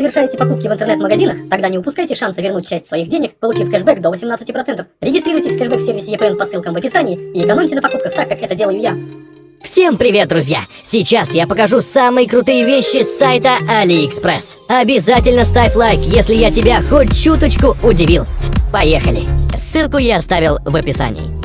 совершаете покупки в интернет-магазинах, тогда не упускайте шанса вернуть часть своих денег, получив кэшбэк до 18%. Регистрируйтесь в кэшбэк-сервисе EPN по ссылкам в описании и экономьте на покупках так, как это делаю я. Всем привет, друзья! Сейчас я покажу самые крутые вещи с сайта AliExpress. Обязательно ставь лайк, если я тебя хоть чуточку удивил. Поехали! Ссылку я оставил в описании.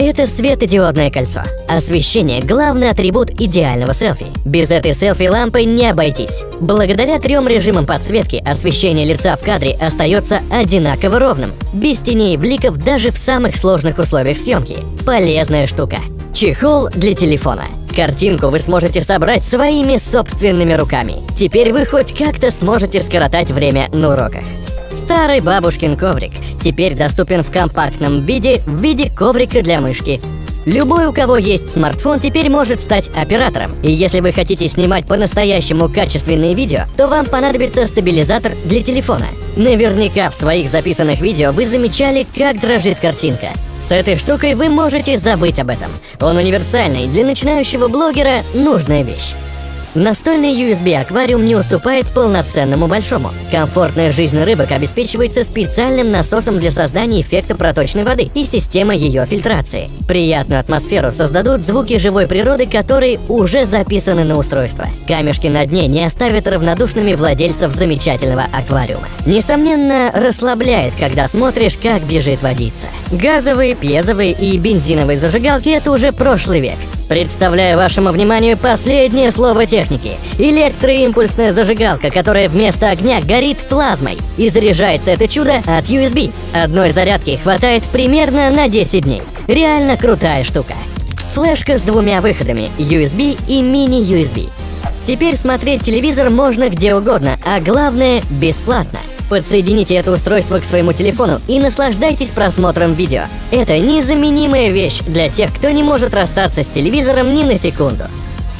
Это светодиодное кольцо. Освещение – главный атрибут идеального селфи. Без этой селфи-лампы не обойтись. Благодаря трем режимам подсветки освещение лица в кадре остается одинаково ровным, без теней и бликов даже в самых сложных условиях съемки. Полезная штука. Чехол для телефона. Картинку вы сможете собрать своими собственными руками. Теперь вы хоть как-то сможете скоротать время на уроках. Старый бабушкин коврик теперь доступен в компактном виде в виде коврика для мышки. Любой, у кого есть смартфон, теперь может стать оператором. И если вы хотите снимать по-настоящему качественные видео, то вам понадобится стабилизатор для телефона. Наверняка в своих записанных видео вы замечали, как дрожит картинка. С этой штукой вы можете забыть об этом. Он универсальный, для начинающего блогера нужная вещь. Настольный USB-аквариум не уступает полноценному большому. Комфортная жизнь рыбок обеспечивается специальным насосом для создания эффекта проточной воды и системой ее фильтрации. Приятную атмосферу создадут звуки живой природы, которые уже записаны на устройство. Камешки на дне не оставят равнодушными владельцев замечательного аквариума. Несомненно, расслабляет, когда смотришь, как бежит водица. Газовые, пьезовые и бензиновые зажигалки – это уже прошлый век. Представляю вашему вниманию последнее слово техники. Электроимпульсная зажигалка, которая вместо огня горит плазмой. И заряжается это чудо от USB. Одной зарядки хватает примерно на 10 дней. Реально крутая штука. Флешка с двумя выходами USB и мини-USB. Теперь смотреть телевизор можно где угодно, а главное – бесплатно. Подсоедините это устройство к своему телефону и наслаждайтесь просмотром видео. Это незаменимая вещь для тех, кто не может расстаться с телевизором ни на секунду.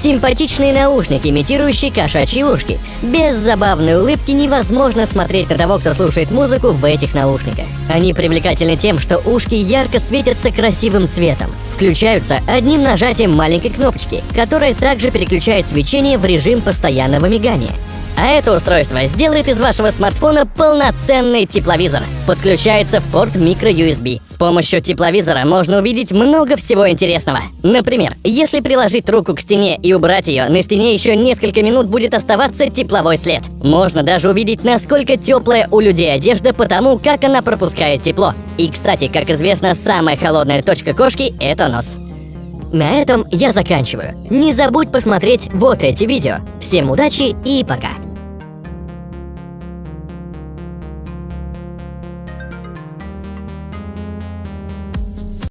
Симпатичные наушники, имитирующие кошачьи ушки. Без забавной улыбки невозможно смотреть на того, кто слушает музыку в этих наушниках. Они привлекательны тем, что ушки ярко светятся красивым цветом. Включаются одним нажатием маленькой кнопочки, которая также переключает свечение в режим постоянного мигания. А это устройство сделает из вашего смартфона полноценный тепловизор. Подключается в порт microUSB. С помощью тепловизора можно увидеть много всего интересного. Например, если приложить руку к стене и убрать ее, на стене еще несколько минут будет оставаться тепловой след. Можно даже увидеть, насколько теплая у людей одежда, потому как она пропускает тепло. И, кстати, как известно, самая холодная точка кошки – это нос. На этом я заканчиваю. Не забудь посмотреть вот эти видео. Всем удачи и пока!